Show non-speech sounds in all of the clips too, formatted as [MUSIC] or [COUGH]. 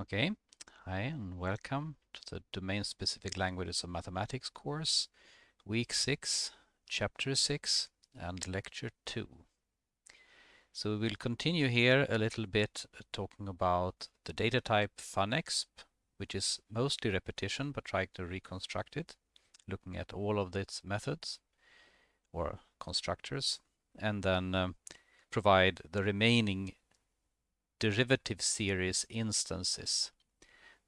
Okay, hi and welcome to the Domain-Specific Languages of Mathematics course, Week 6, Chapter 6 and Lecture 2. So we will continue here a little bit uh, talking about the data type funexp, which is mostly repetition but trying to reconstruct it, looking at all of its methods or constructors, and then um, provide the remaining derivative series instances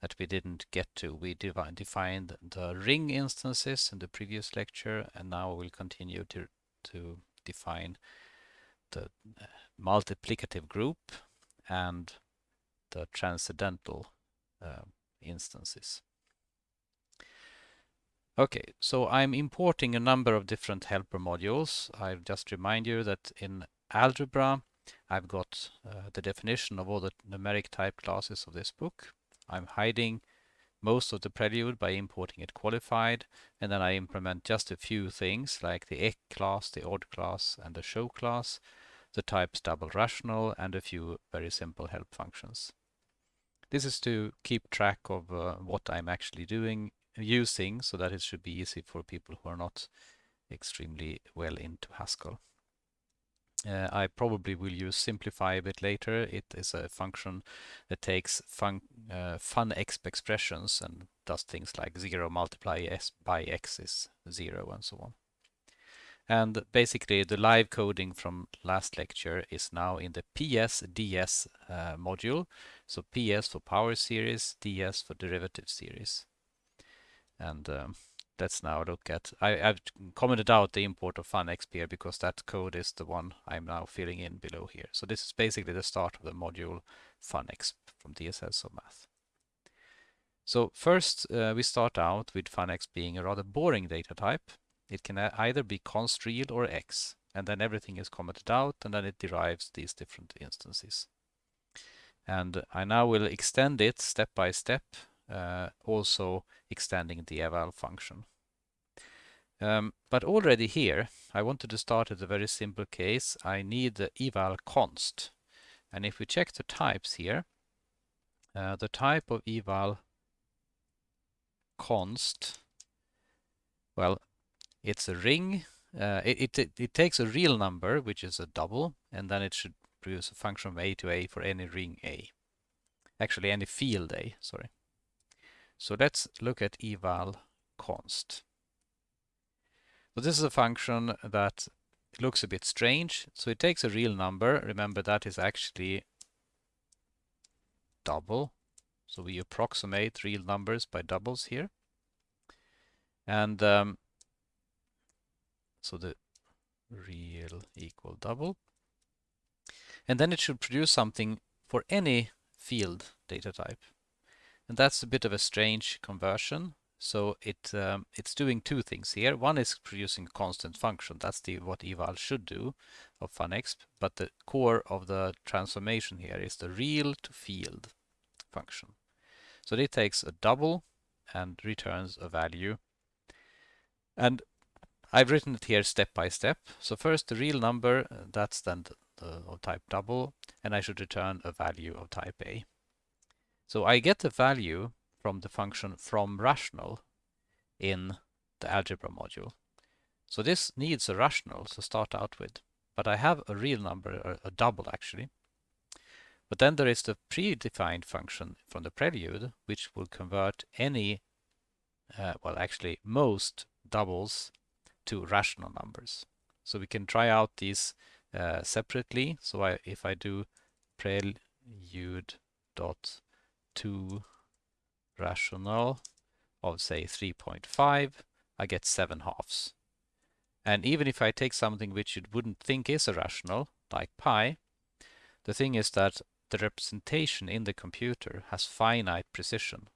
that we didn't get to. We defined the ring instances in the previous lecture and now we'll continue to, to define the uh, multiplicative group and the transcendental uh, instances. Okay, so I'm importing a number of different helper modules. I'll just remind you that in algebra I've got uh, the definition of all the numeric type classes of this book. I'm hiding most of the prelude by importing it qualified and then I implement just a few things like the Eq class, the Ord class and the show class, the types double rational and a few very simple help functions. This is to keep track of uh, what I'm actually doing, using, so that it should be easy for people who are not extremely well into Haskell. Uh, I probably will use simplify a bit later. It is a function that takes fun, uh, funexp expressions and does things like 0 multiply s by x is 0 and so on. And basically the live coding from last lecture is now in the PS-DS uh, module. So PS for power series, DS for derivative series. And um, let's now look at, I, have commented out the import of funexp here because that code is the one I'm now filling in below here. So this is basically the start of the module funexp from DSLsofMath. So first uh, we start out with funexp being a rather boring data type. It can either be const real or x and then everything is commented out and then it derives these different instances. And I now will extend it step by step uh, also extending the eval function. Um, but already here, I wanted to start at a very simple case. I need the eval const. And if we check the types here, uh, the type of eval const, well, it's a ring. Uh, it, it, it takes a real number, which is a double, and then it should produce a function from A to A for any ring A. Actually, any field A, sorry. So let's look at eval const. So this is a function that looks a bit strange. So it takes a real number. Remember that is actually double. So we approximate real numbers by doubles here. And um, so the real equal double. And then it should produce something for any field data type. And that's a bit of a strange conversion. So it um, it's doing two things here. One is producing a constant function. That's the what eval should do of funexp. But the core of the transformation here is the real to field function. So it takes a double and returns a value. And I've written it here step by step. So first the real number, uh, that's then the, the of type double, and I should return a value of type A. So I get the value from the function from rational in the algebra module. So this needs a rational to start out with, but I have a real number, a double actually. But then there is the predefined function from the prelude, which will convert any, uh, well actually most doubles to rational numbers. So we can try out these uh, separately. So I, if I do prelude dot to rational of say 3.5, I get 7 halves. And even if I take something which you wouldn't think is a rational, like pi, the thing is that the representation in the computer has finite precision.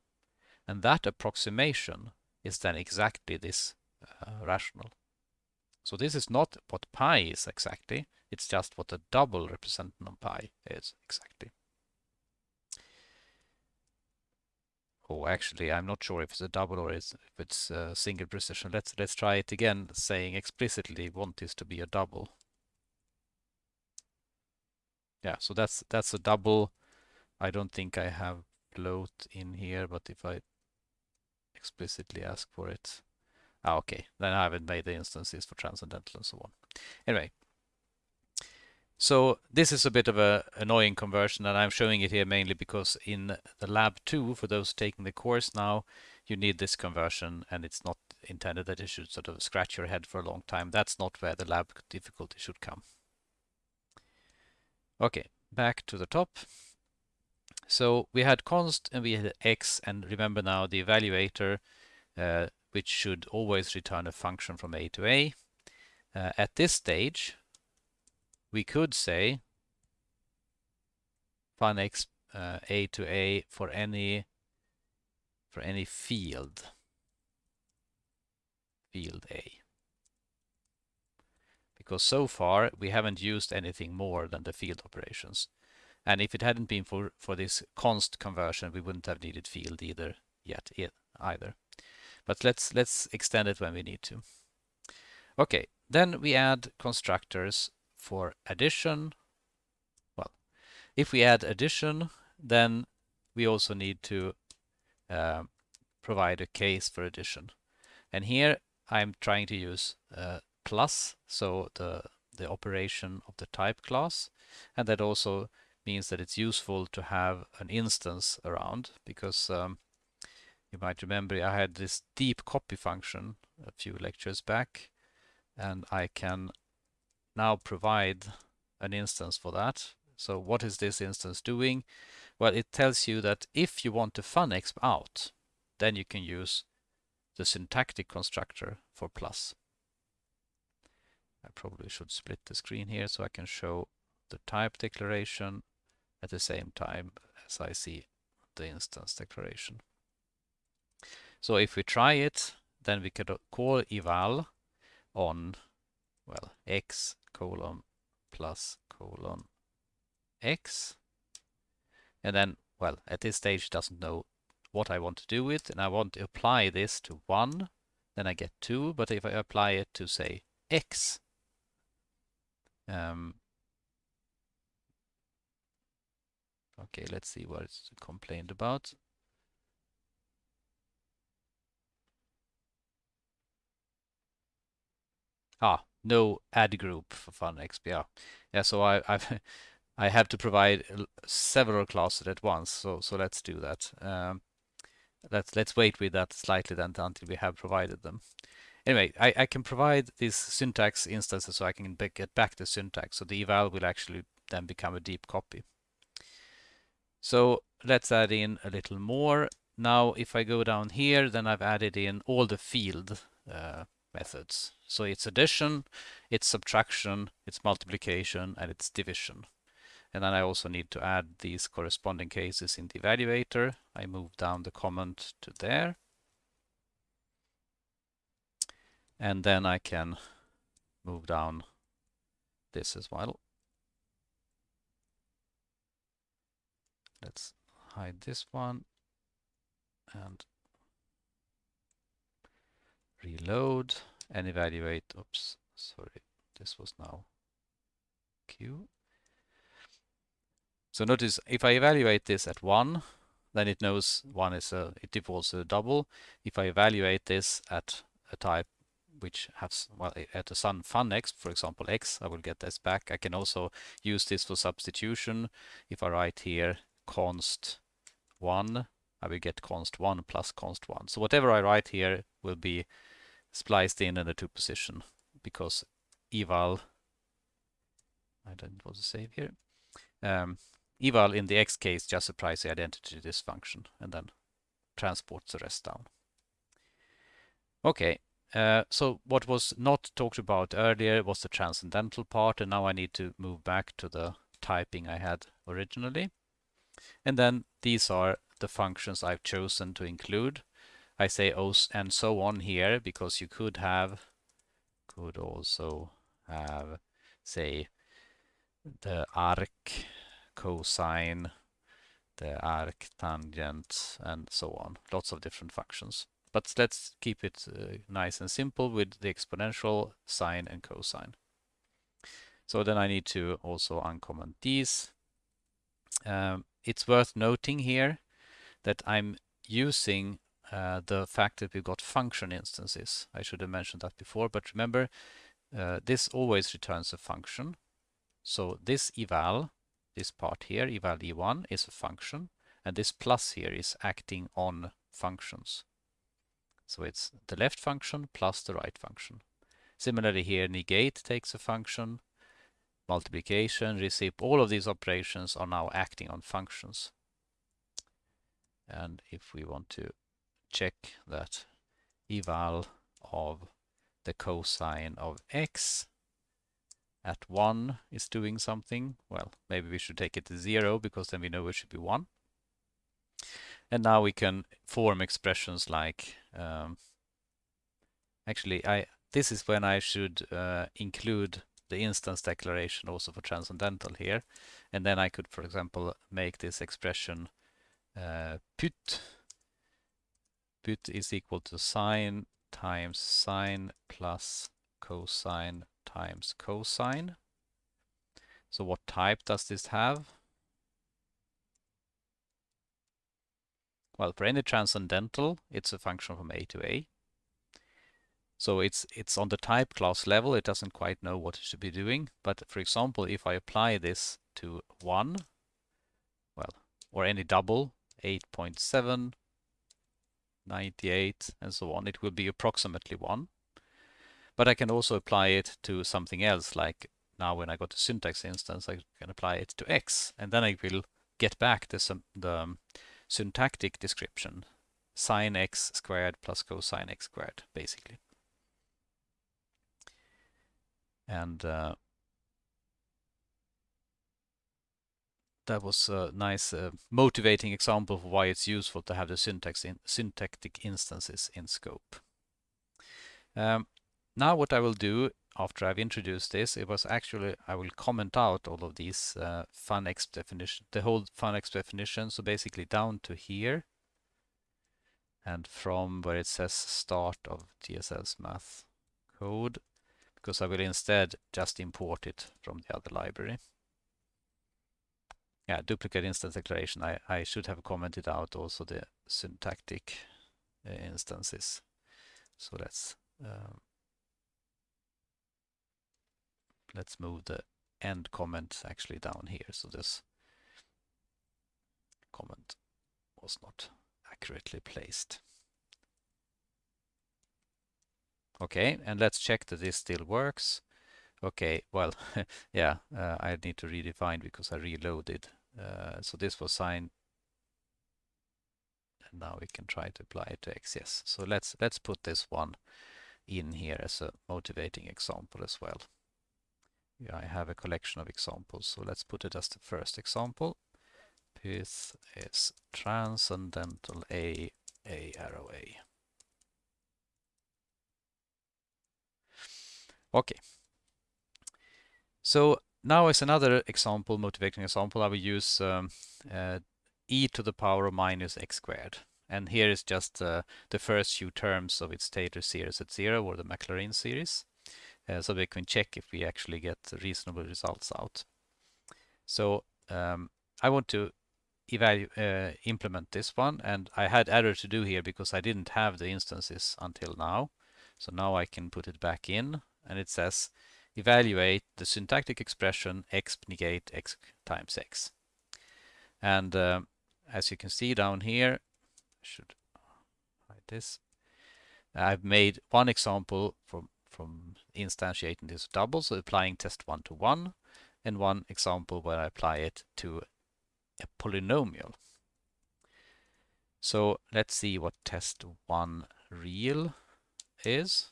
And that approximation is then exactly this uh, rational. So this is not what pi is exactly, it's just what the double representation of pi is exactly. Oh, actually, I'm not sure if it's a double or if it's a single precision. Let's let's try it again, saying explicitly want this to be a double. Yeah, so that's that's a double. I don't think I have float in here, but if I explicitly ask for it, ah, okay, then I haven't made the instances for transcendental and so on. Anyway, so this is a bit of a annoying conversion and I'm showing it here mainly because in the lab 2 for those taking the course now you need this conversion and it's not intended that you should sort of scratch your head for a long time. That's not where the lab difficulty should come. Okay, back to the top. So we had const and we had x and remember now the evaluator uh, which should always return a function from a to a. Uh, at this stage we could say fun x uh, a to a for any for any field. Field a. Because so far we haven't used anything more than the field operations. And if it hadn't been for for this const conversion we wouldn't have needed field either yet either. But let's let's extend it when we need to. Okay then we add constructors for addition, well, if we add addition, then we also need to uh, provide a case for addition. And here I'm trying to use uh, plus, so the, the operation of the type class. And that also means that it's useful to have an instance around because um, you might remember I had this deep copy function a few lectures back and I can now provide an instance for that. So what is this instance doing? Well, it tells you that if you want to funexp out, then you can use the syntactic constructor for plus. I probably should split the screen here so I can show the type declaration at the same time as I see the instance declaration. So if we try it, then we could call eval on, well, x colon plus colon x. And then, well, at this stage doesn't know what I want to do with, and I want to apply this to 1, then I get 2, but if I apply it to, say, x, um, okay, let's see what it's complained about. Ah, no AddGroup for FunExp. Yeah, yeah. So I I've [LAUGHS] I have to provide several classes at once. So so let's do that. Um, let's let's wait with that slightly then until we have provided them. Anyway, I, I can provide these syntax instances so I can get back the syntax. So the eval will actually then become a deep copy. So let's add in a little more. Now, if I go down here, then I've added in all the field uh, methods. So it's addition, it's subtraction, it's multiplication, and it's division. And then I also need to add these corresponding cases in the evaluator. I move down the comment to there. And then I can move down this as well. Let's hide this one and reload and evaluate. Oops, sorry, this was now Q. So notice if I evaluate this at 1, then it knows 1 is a, it defaults to a double. If I evaluate this at a type which has, well, at a sun fun x, for example, x, I will get this back. I can also use this for substitution. If I write here const 1, I will get const 1 plus const 1. So whatever I write here will be spliced in in the two position because eval I don't want to save here um, eval in the x case just supplies the identity to this function and then transports the rest down. Okay uh, so what was not talked about earlier was the transcendental part and now I need to move back to the typing I had originally. And then these are the functions I've chosen to include I say oh and so on here because you could have could also have say the arc cosine the arc tangent and so on. Lots of different functions. But let's keep it uh, nice and simple with the exponential sine and cosine. So then I need to also uncomment these. Um, it's worth noting here that I'm using uh, the fact that we've got function instances. I should have mentioned that before, but remember, uh, this always returns a function. So this eval, this part here, eval e1, is a function, and this plus here is acting on functions. So it's the left function plus the right function. Similarly here, negate takes a function, multiplication, recip, all of these operations are now acting on functions. And if we want to check that eval of the cosine of x at 1 is doing something, well, maybe we should take it to 0 because then we know it should be 1. And now we can form expressions like, um, actually, I this is when I should uh, include the instance declaration also for transcendental here. And then I could, for example, make this expression uh, put. Is equal to sine times sine plus cosine times cosine. So what type does this have? Well, for any transcendental, it's a function from a to a. So it's it's on the type class level, it doesn't quite know what it should be doing. But for example, if I apply this to 1, well, or any double, 8.7, 98, and so on, it will be approximately 1. But I can also apply it to something else, like now when I got a syntax instance, I can apply it to x, and then I will get back the, the syntactic description, sine x squared plus cosine x squared, basically. And uh, that was a nice uh, motivating example of why it's useful to have the syntax in, syntactic instances in scope. Um, now what I will do after I've introduced this, it was actually, I will comment out all of these uh, FunExp definition, the whole FunX definition. So basically down to here and from where it says start of DSLsofMath code, because I will instead just import it from the other library. Yeah, duplicate instance declaration. I, I should have commented out also the syntactic uh, instances. So let's um, let's move the end comment actually down here. So this comment was not accurately placed. Okay, and let's check that this still works. Okay, well, [LAUGHS] yeah, uh, I need to redefine because I reloaded. Uh, so this was signed. And now we can try to apply it to XS. So let's let's put this one in here as a motivating example as well. Yeah, I have a collection of examples, so let's put it as the first example. This is transcendental A, A arrow A. Okay. So now is another example, motivating example. I will use um, uh, e to the power of minus x squared. And here is just uh, the first few terms of its Taylor series at zero or the Maclaurin series. Uh, so we can check if we actually get reasonable results out. So um, I want to uh, implement this one and I had error to do here because I didn't have the instances until now. So now I can put it back in and it says evaluate the syntactic expression x negate x times x. And uh, as you can see down here, I should hide this. I've made one example from from instantiating this double, so applying test one to one, and one example where I apply it to a polynomial. So let's see what test one real is.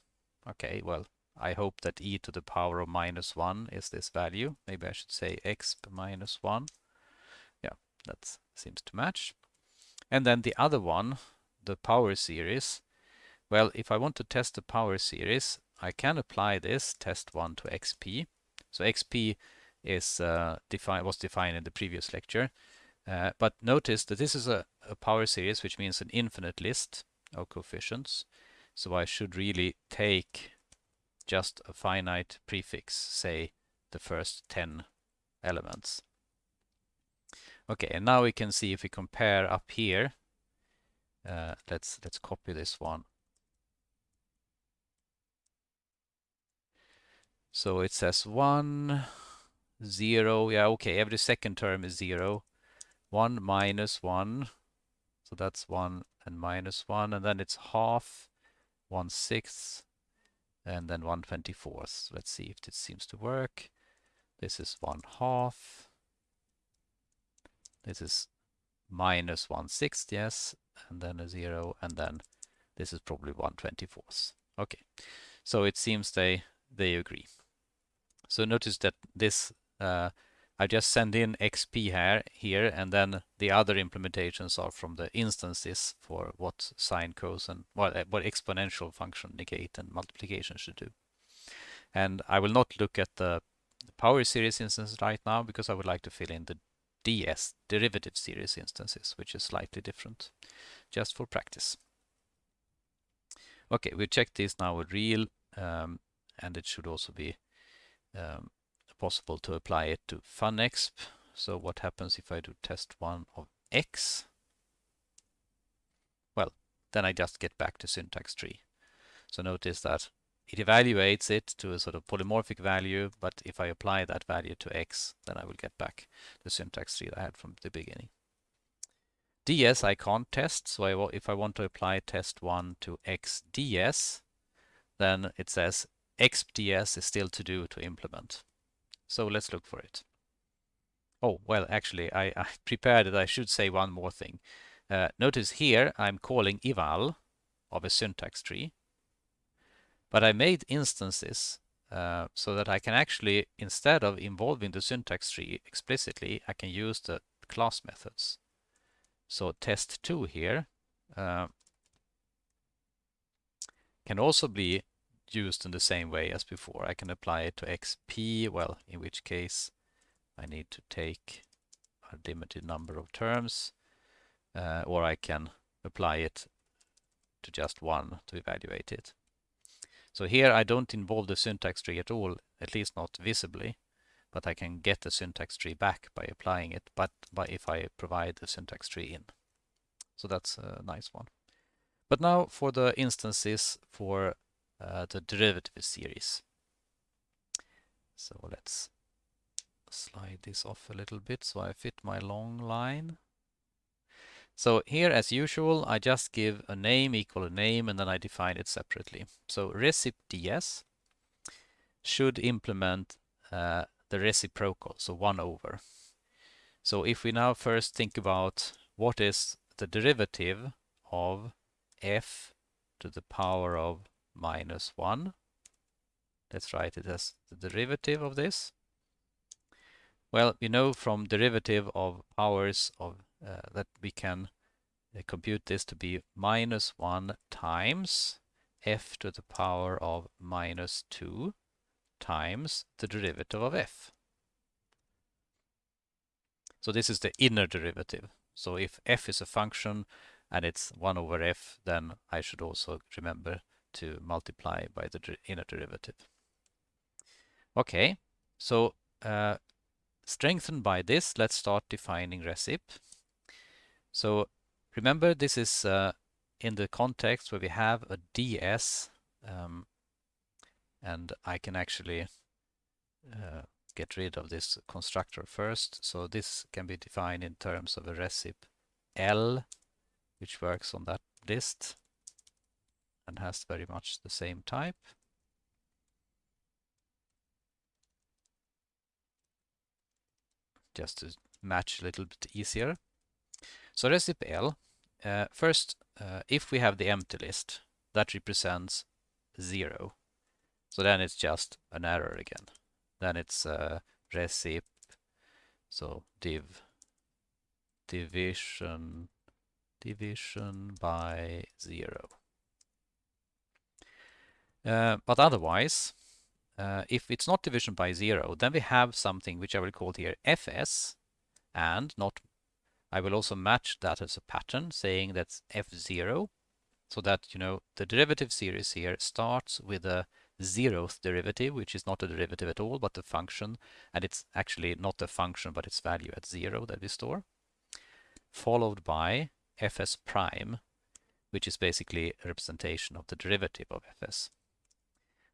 Okay, well, I hope that e to the power of minus 1 is this value. Maybe I should say x minus 1. Yeah, that seems to match. And then the other one, the power series. Well, if I want to test the power series, I can apply this test 1 to xp. So xp is uh, defined was defined in the previous lecture. Uh, but notice that this is a, a power series, which means an infinite list of coefficients. So I should really take just a finite prefix, say the first 10 elements. Okay, and now we can see if we compare up here uh, let's let's copy this one. So it says 1, 0, yeah, okay, every second term is 0. 1 minus 1, so that's 1 and minus 1, and then it's half, 1 sixth, and then 1 24th. Let's see if this seems to work. This is 1 half. This is minus 1 sixth, yes, and then a 0, and then this is probably 1 24th. Okay, so it seems they, they agree. So notice that this, uh, I just send in XP here, here, and then the other implementations are from the instances for what sine, cosine, what, uh, what exponential function negate and multiplication should do. And I will not look at the power series instance right now because I would like to fill in the ds, derivative series instances, which is slightly different, just for practice. Okay, we check this now with real, um, and it should also be um, possible to apply it to funexp. So what happens if I do test one of x? Well, then I just get back to syntax tree. So notice that it evaluates it to a sort of polymorphic value, but if I apply that value to x, then I will get back the syntax tree I had from the beginning. ds I can't test, so I, if I want to apply test 1 to x ds, then it says xps is still to do to implement. So let's look for it. Oh, well, actually, I, [LAUGHS] I prepared it. I should say one more thing. Uh, notice here I'm calling eval of a syntax tree, but I made instances uh, so that I can actually, instead of involving the syntax tree explicitly, I can use the class methods. So test2 here uh, can also be used in the same way as before. I can apply it to xp, well, in which case I need to take a limited number of terms, uh, or I can apply it to just one to evaluate it. So here I don't involve the syntax tree at all, at least not visibly, but I can get the syntax tree back by applying it, but by if I provide the syntax tree in. So that's a nice one. But now for the instances for uh, the derivative series. So let's slide this off a little bit so I fit my long line. So here, as usual, I just give a name equal a name and then I define it separately. So recip ds should implement uh, the reciprocal, so 1 over. So if we now first think about what is the derivative of f to the power of minus 1. Let's write it as the derivative of this. Well, we know from derivative of powers of uh, that we can uh, compute this to be minus 1 times f to the power of minus 2 times the derivative of f. So this is the inner derivative. So if f is a function and it's 1 over f, then I should also remember to multiply by the inner derivative. Okay, so uh, strengthened by this, let's start defining recip. So remember this is uh, in the context where we have a ds um, and I can actually uh, get rid of this constructor first. So this can be defined in terms of a recip L, which works on that list and has very much the same type. Just to match a little bit easier. So recip L, uh, first, uh, if we have the empty list, that represents zero. So then it's just an error again. Then it's uh, recip, so div division division by zero. Uh, but otherwise, uh, if it's not division by zero, then we have something which I will call here fs, and not, I will also match that as a pattern saying that's f0, so that, you know, the derivative series here starts with a zeroth derivative, which is not a derivative at all, but a function, and it's actually not the function, but its value at zero that we store, followed by fs prime, which is basically a representation of the derivative of fs.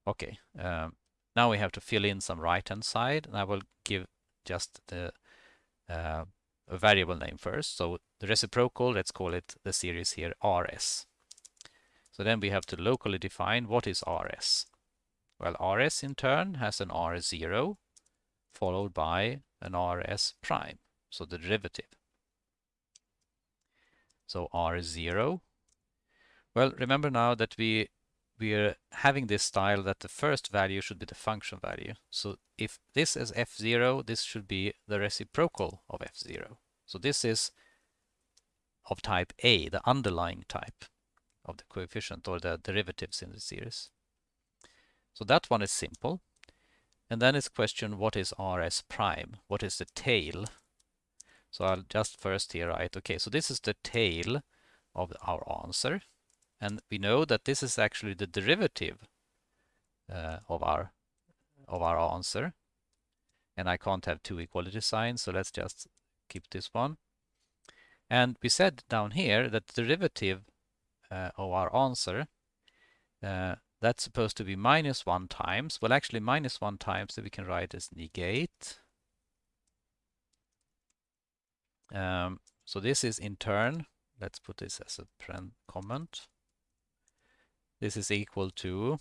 Okay, um, now we have to fill in some right-hand side, and I will give just the uh, a variable name first. So the reciprocal, let's call it the series here rs. So then we have to locally define what is rs. Well, rs in turn has an r0 followed by an rs prime, so the derivative. So r0. Well, remember now that we we are having this style that the first value should be the function value. So if this is f0, this should be the reciprocal of f0. So this is of type A, the underlying type of the coefficient or the derivatives in the series. So that one is simple. And then it's question what is rs prime? What is the tail? So I'll just first here write, okay, so this is the tail of our answer. And we know that this is actually the derivative uh, of our of our answer. And I can't have two equality signs, so let's just keep this one. And we said down here that the derivative uh, of our answer, uh, that's supposed to be minus 1 times. Well, actually minus 1 times, we can write as negate. Um, so this is in turn, let's put this as a comment. This is equal to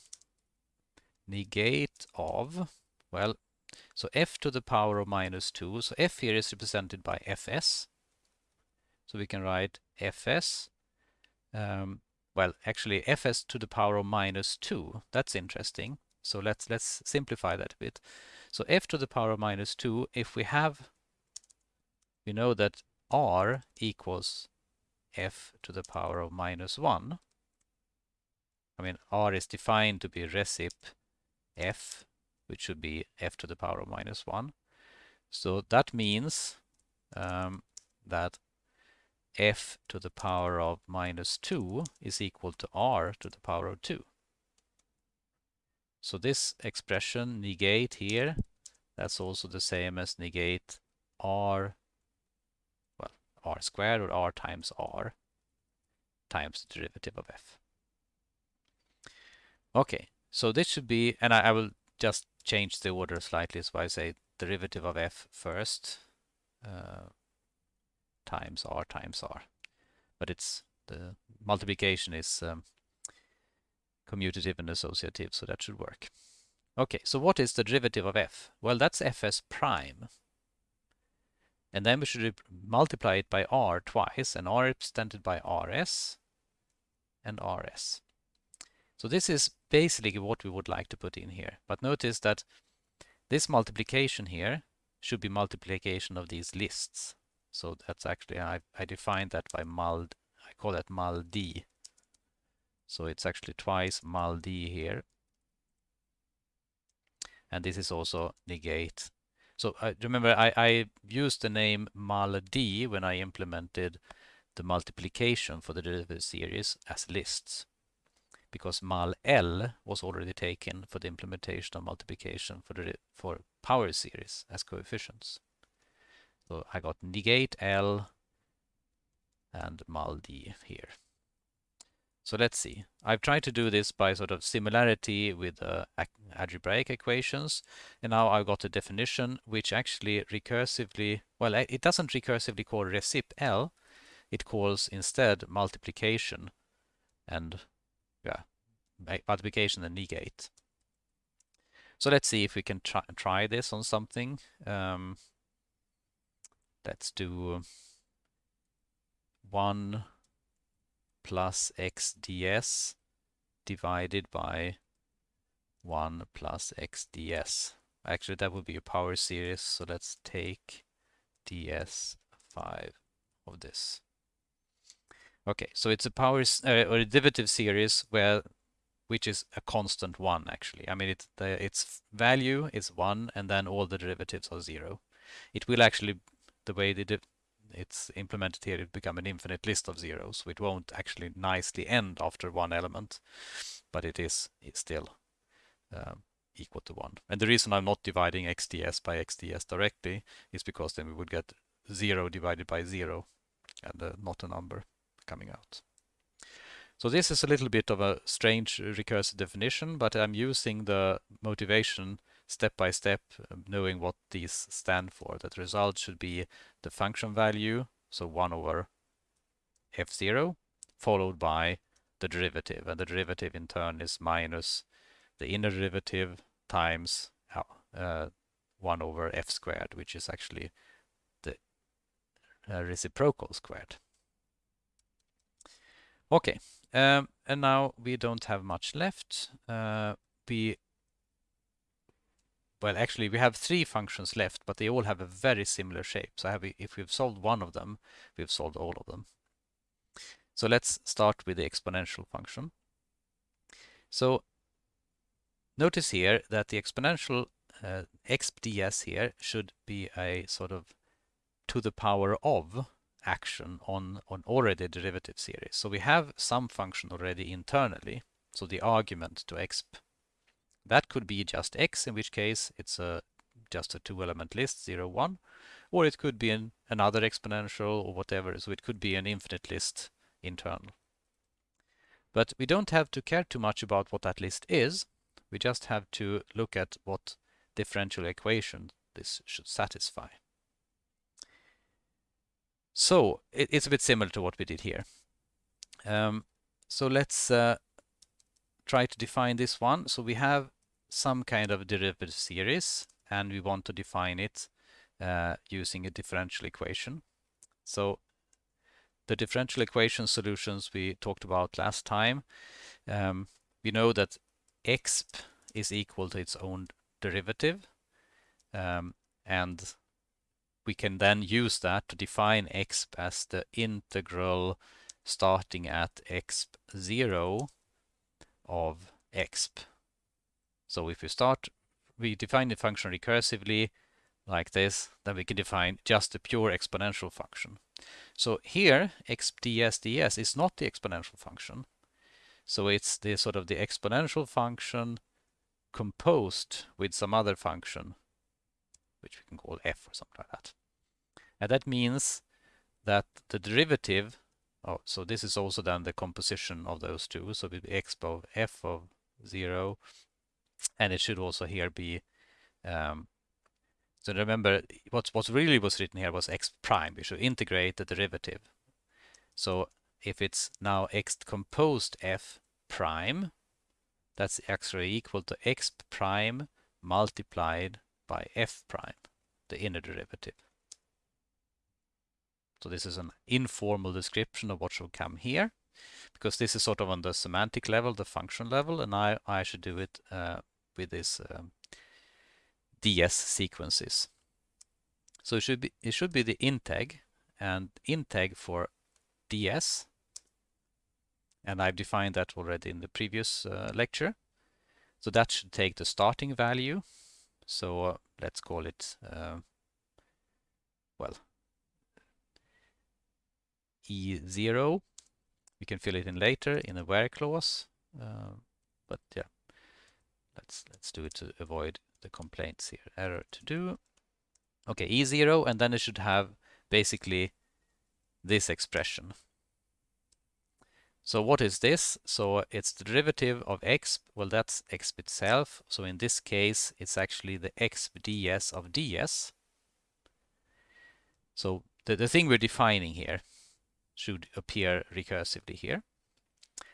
negate of, well, so f to the power of minus 2. So f here is represented by fs. So we can write fs. Um, well, actually fs to the power of minus 2. That's interesting. So let's let's simplify that a bit. So f to the power of minus 2, if we have, we know that r equals f to the power of minus 1. I mean, R is defined to be recip f, which should be f to the power of minus 1. So that means um, that f to the power of minus 2 is equal to r to the power of 2. So this expression negate here, that's also the same as negate r, well, r squared or r times r times the derivative of f. Okay, so this should be, and I, I will just change the order slightly, so I say derivative of f first uh, times r times r. But it's the multiplication is um, commutative and associative, so that should work. Okay, so what is the derivative of f? Well, that's fs prime. And then we should multiply it by r twice, and r represented by rs and rs. So this is basically what we would like to put in here. But notice that this multiplication here should be multiplication of these lists. So that's actually, I, I defined that by mul, I call that mul d. So it's actually twice mul d here. And this is also negate. So uh, remember, I, I used the name mul d when I implemented the multiplication for the derivative series as lists because mul L was already taken for the implementation of multiplication for the for power series as coefficients. So I got negate L and mul D here. So let's see. I've tried to do this by sort of similarity with uh, algebraic equations. And now I've got a definition which actually recursively, well, it doesn't recursively call recip L. It calls instead multiplication and yeah, multiplication and negate. So let's see if we can try, try this on something. Um, let's do 1 plus x ds divided by 1 plus x ds. Actually, that would be a power series, so let's take ds5 of this. Okay, so it's a power uh, or a derivative series where which is a constant one actually. I mean, it, the, its value is one and then all the derivatives are zero. It will actually, the way it's implemented here, it become an infinite list of zeros. So it won't actually nicely end after one element, but it is still um, equal to one. And the reason I'm not dividing xds by xds directly is because then we would get zero divided by zero and uh, not a number coming out. So this is a little bit of a strange recursive definition, but I'm using the motivation step by step, um, knowing what these stand for. That result should be the function value, so 1 over f0, followed by the derivative. And the derivative in turn is minus the inner derivative times uh, 1 over f squared, which is actually the uh, reciprocal squared. Okay, um, and now we don't have much left. Uh, we well, actually, we have three functions left, but they all have a very similar shape. So if we've solved one of them, we've solved all of them. So let's start with the exponential function. So notice here that the exponential uh, exp ds here should be a sort of to the power of action on, on already derivative series. So we have some function already internally, so the argument to exp. That could be just x, in which case it's a just a two-element list, 0, 1, or it could be an, another exponential or whatever, so it could be an infinite list internal. But we don't have to care too much about what that list is, we just have to look at what differential equation this should satisfy. So it, it's a bit similar to what we did here. Um, so let's uh, try to define this one. So we have some kind of derivative series and we want to define it uh, using a differential equation. So the differential equation solutions we talked about last time, um, we know that exp is equal to its own derivative um, and we can then use that to define exp as the integral starting at exp 0 of exp. So if we start, we define the function recursively like this, then we can define just a pure exponential function. So here, exp ds ds is not the exponential function. So it's the sort of the exponential function composed with some other function which we can call f or something like that. And that means that the derivative, oh, so this is also then the composition of those two, so it will be x of f of 0, and it should also here be, um, so remember, what's, what really was written here was x prime, we should integrate the derivative. So if it's now x composed f prime, that's actually equal to x prime multiplied by f prime, the inner derivative. So this is an informal description of what should come here, because this is sort of on the semantic level, the function level, and I, I should do it uh, with this um, ds sequences. So it should be it should be the integ and integ for ds, and I've defined that already in the previous uh, lecture. So that should take the starting value so uh, let's call it, uh, well, E0. We can fill it in later in a where clause, uh, but yeah, let's let's do it to avoid the complaints here. Error to do. Okay, E0, and then it should have basically this expression. So what is this? So it's the derivative of x. Well, that's x itself. So in this case, it's actually the x ds of ds. So the, the thing we're defining here should appear recursively here.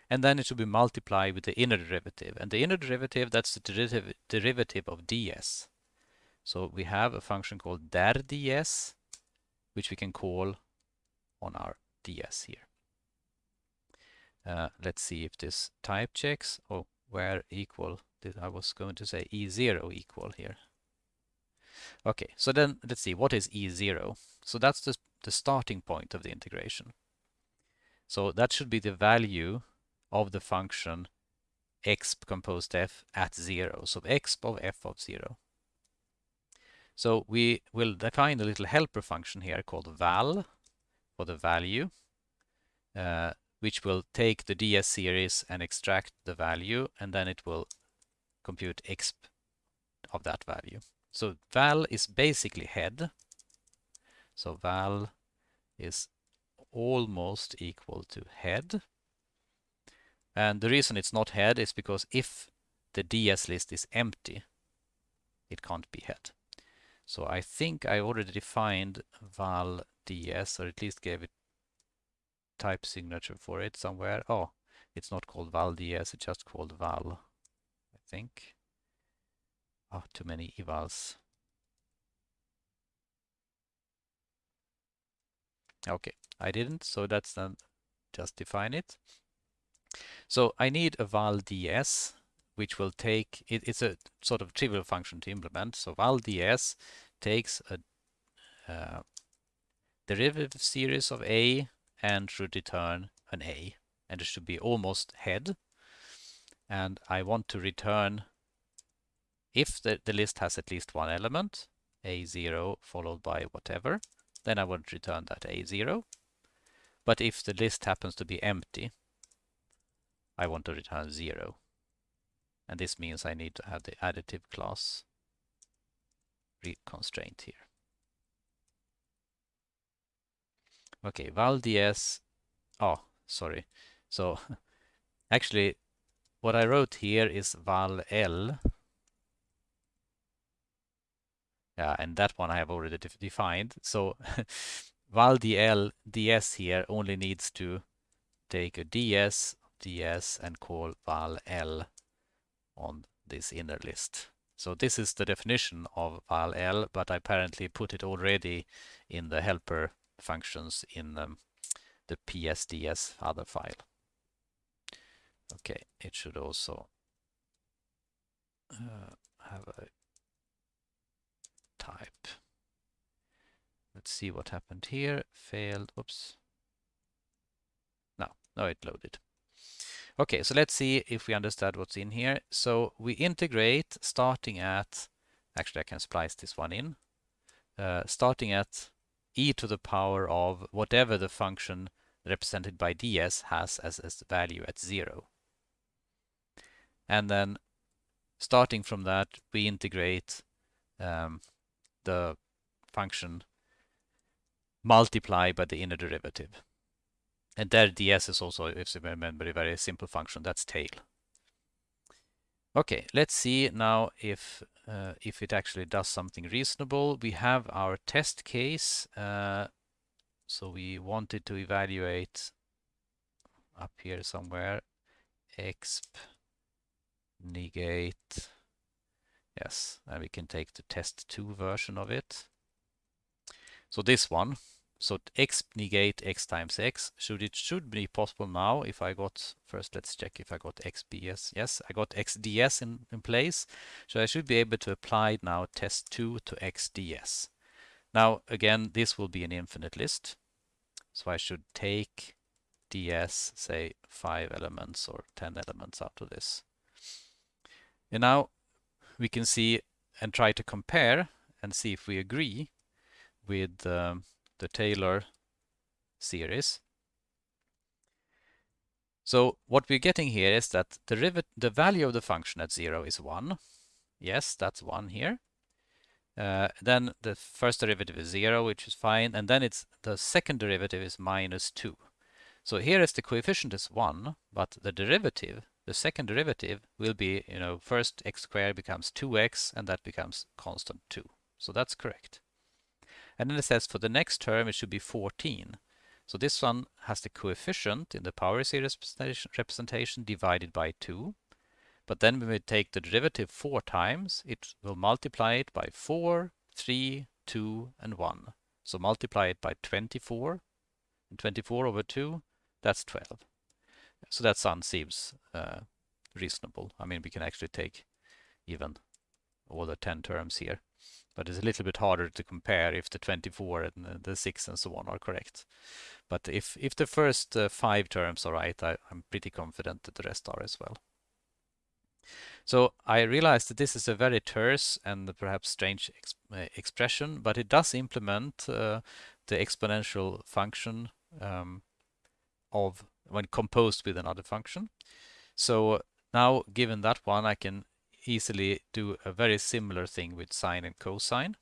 And then it should be multiplied with the inner derivative. And the inner derivative, that's the derivative, derivative of ds. So we have a function called der ds, which we can call on our ds here. Uh, let's see if this type checks. Oh, where equal. I was going to say E0 equal here. Okay, so then let's see, what is E0? So that's the, the starting point of the integration. So that should be the value of the function exp composed f at 0. So exp of f of 0. So we will define a little helper function here called val for the value. Uh, which will take the ds series and extract the value, and then it will compute exp of that value. So val is basically head. So val is almost equal to head. And the reason it's not head is because if the DS list is empty, it can't be head. So I think I already defined val ds, or at least gave it type signature for it somewhere. Oh, it's not called val ds, it's just called val, I think. Oh, too many evals. Okay, I didn't, so that's then just define it. So I need a ValDS, which will take, it, it's a sort of trivial function to implement. So ValDS takes a uh, derivative series of a and should return an a. And it should be almost head. And I want to return, if the, the list has at least one element, a0 followed by whatever, then I want to return that a0. But if the list happens to be empty, I want to return 0. And this means I need to have the additive class constraint here. Okay, val ds. Oh, sorry. So [LAUGHS] actually, what I wrote here is val l. Yeah, and that one I have already def defined. So [LAUGHS] val dl ds here only needs to take a ds ds and call val l on this inner list. So this is the definition of val l, but I apparently put it already in the helper functions in um, the psds other file. Okay, it should also uh, have a type. Let's see what happened here. Failed. Oops. No, no, it loaded. Okay, so let's see if we understand what's in here. So we integrate starting at, actually I can splice this one in, uh, starting at e to the power of whatever the function represented by ds has as, its value at zero. And then starting from that, we integrate um, the function multiply by the inner derivative. And there ds is also, if you remember, a very simple function, that's tail. Okay, let's see now if uh, if it actually does something reasonable. We have our test case. Uh, so we wanted to evaluate up here somewhere exp negate. Yes, and we can take the test 2 version of it. So this one, so x negate x times x. Should it should be possible now if I got first let's check if I got xds yes I got xds in, in place. So I should be able to apply now test 2 to xds now again this will be an infinite list. So I should take ds say 5 elements or 10 elements out of this. And now we can see and try to compare and see if we agree with um, the Taylor series. So what we're getting here is that the, the value of the function at zero is one. Yes, that's one here. Uh, then the first derivative is zero, which is fine. And then it's the second derivative is minus two. So here is the coefficient is one, but the derivative, the second derivative will be, you know, first x squared becomes 2x and that becomes constant 2. So that's correct. And then it says for the next term, it should be 14. So this one has the coefficient in the power series representation divided by 2. But then when we take the derivative 4 times, it will multiply it by 4, 3, 2, and 1. So multiply it by 24. And 24 over 2, that's 12. So that sounds seems uh, reasonable. I mean, we can actually take even all the 10 terms here but it's a little bit harder to compare if the 24 and the 6 and so on are correct. But if, if the first uh, five terms are right, I, I'm pretty confident that the rest are as well. So I realize that this is a very terse and perhaps strange uh, expression, but it does implement uh, the exponential function um, of when composed with another function. So now given that one, I can easily do a very similar thing with sine and cosine.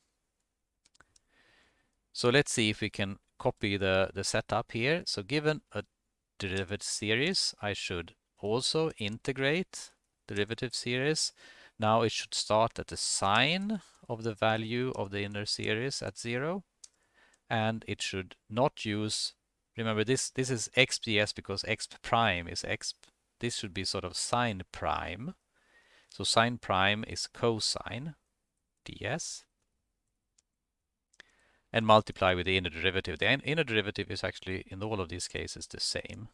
So let's see if we can copy the, the setup here. So given a derivative series, I should also integrate derivative series. Now it should start at the sine of the value of the inner series at zero. And it should not use, remember this, this is xps because x prime is x, this should be sort of sine prime. So sine prime is cosine ds and multiply with the inner derivative. The inner derivative is actually in all of these cases the same.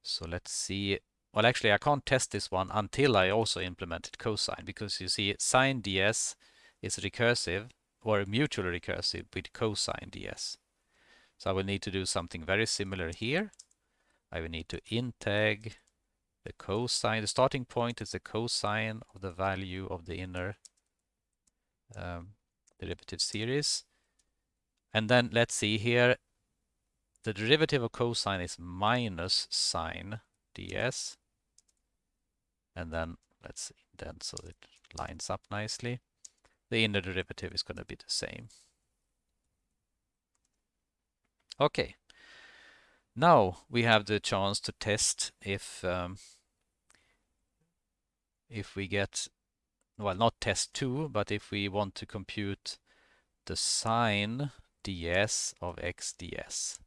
So let's see. Well, actually, I can't test this one until I also implemented cosine because you see sine ds is recursive or mutually recursive with cosine ds. So I will need to do something very similar here. I will need to integ the cosine. The starting point is the cosine of the value of the inner um, derivative series. And then let's see here, the derivative of cosine is minus sine ds. And then let's see, then so it lines up nicely. The inner derivative is going to be the same. Okay. Now we have the chance to test if um, if we get well, not test 2, but if we want to compute the sine ds of x ds.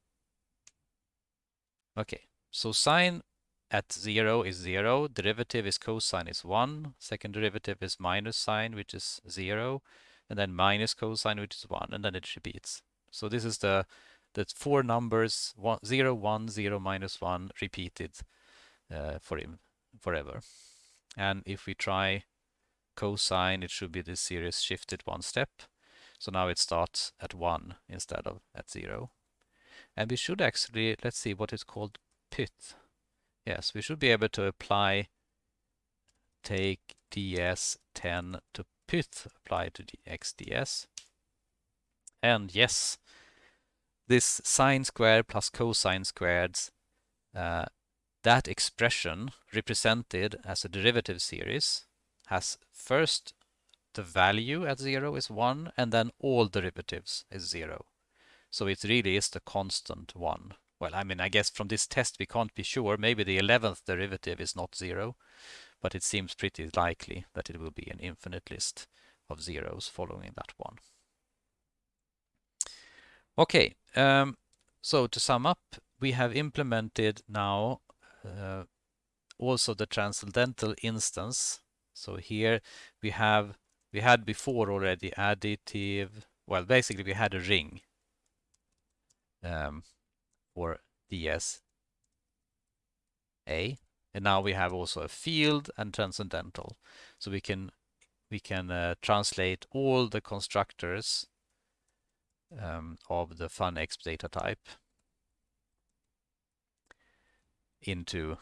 Okay, so sine at 0 is 0, derivative is cosine is 1, second derivative is minus sine, which is 0, and then minus cosine, which is 1, and then it repeats. So this is the, the four numbers, one, 0, 1, 0, minus 1, repeated uh, for him forever. And if we try cosine, it should be this series shifted one step. So now it starts at 1 instead of at 0. And we should actually, let's see what is called pyth. Yes, we should be able to apply, take ds10 to pyth, apply to the xds. And yes, this sine squared plus cosine squared, uh, that expression represented as a derivative series has first the value at zero is one and then all derivatives is zero. So it really is the constant one. Well, I mean, I guess from this test we can't be sure. Maybe the 11th derivative is not zero, but it seems pretty likely that it will be an infinite list of zeros following that one. Okay, um, so to sum up, we have implemented now uh, also the transcendental instance so here we have, we had before already additive, well, basically we had a ring um, for ds a, and now we have also a field and transcendental. So we can we can uh, translate all the constructors um, of the funexp data type into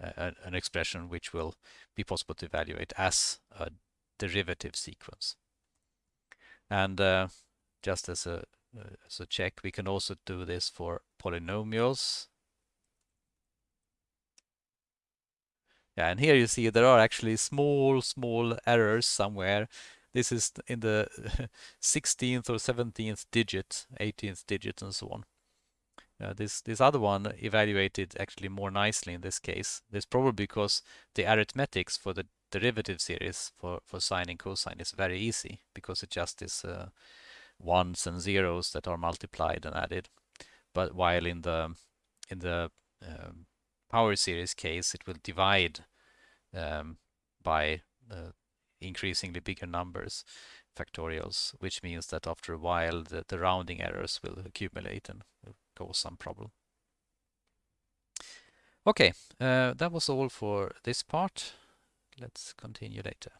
a, an expression which will be possible to evaluate as a derivative sequence. And uh, just as a, as a check, we can also do this for polynomials. Yeah, and here you see there are actually small, small errors somewhere. This is in the [LAUGHS] 16th or 17th digit, 18th digit, and so on. Uh, this this other one evaluated actually more nicely in this case. This probably because the arithmetics for the derivative series for for sine and cosine is very easy because it just is uh, ones and zeros that are multiplied and added. But while in the in the um, power series case, it will divide um, by uh, increasingly bigger numbers, factorials, which means that after a while the, the rounding errors will accumulate and cause some problem. Okay, uh, that was all for this part. Let's continue later.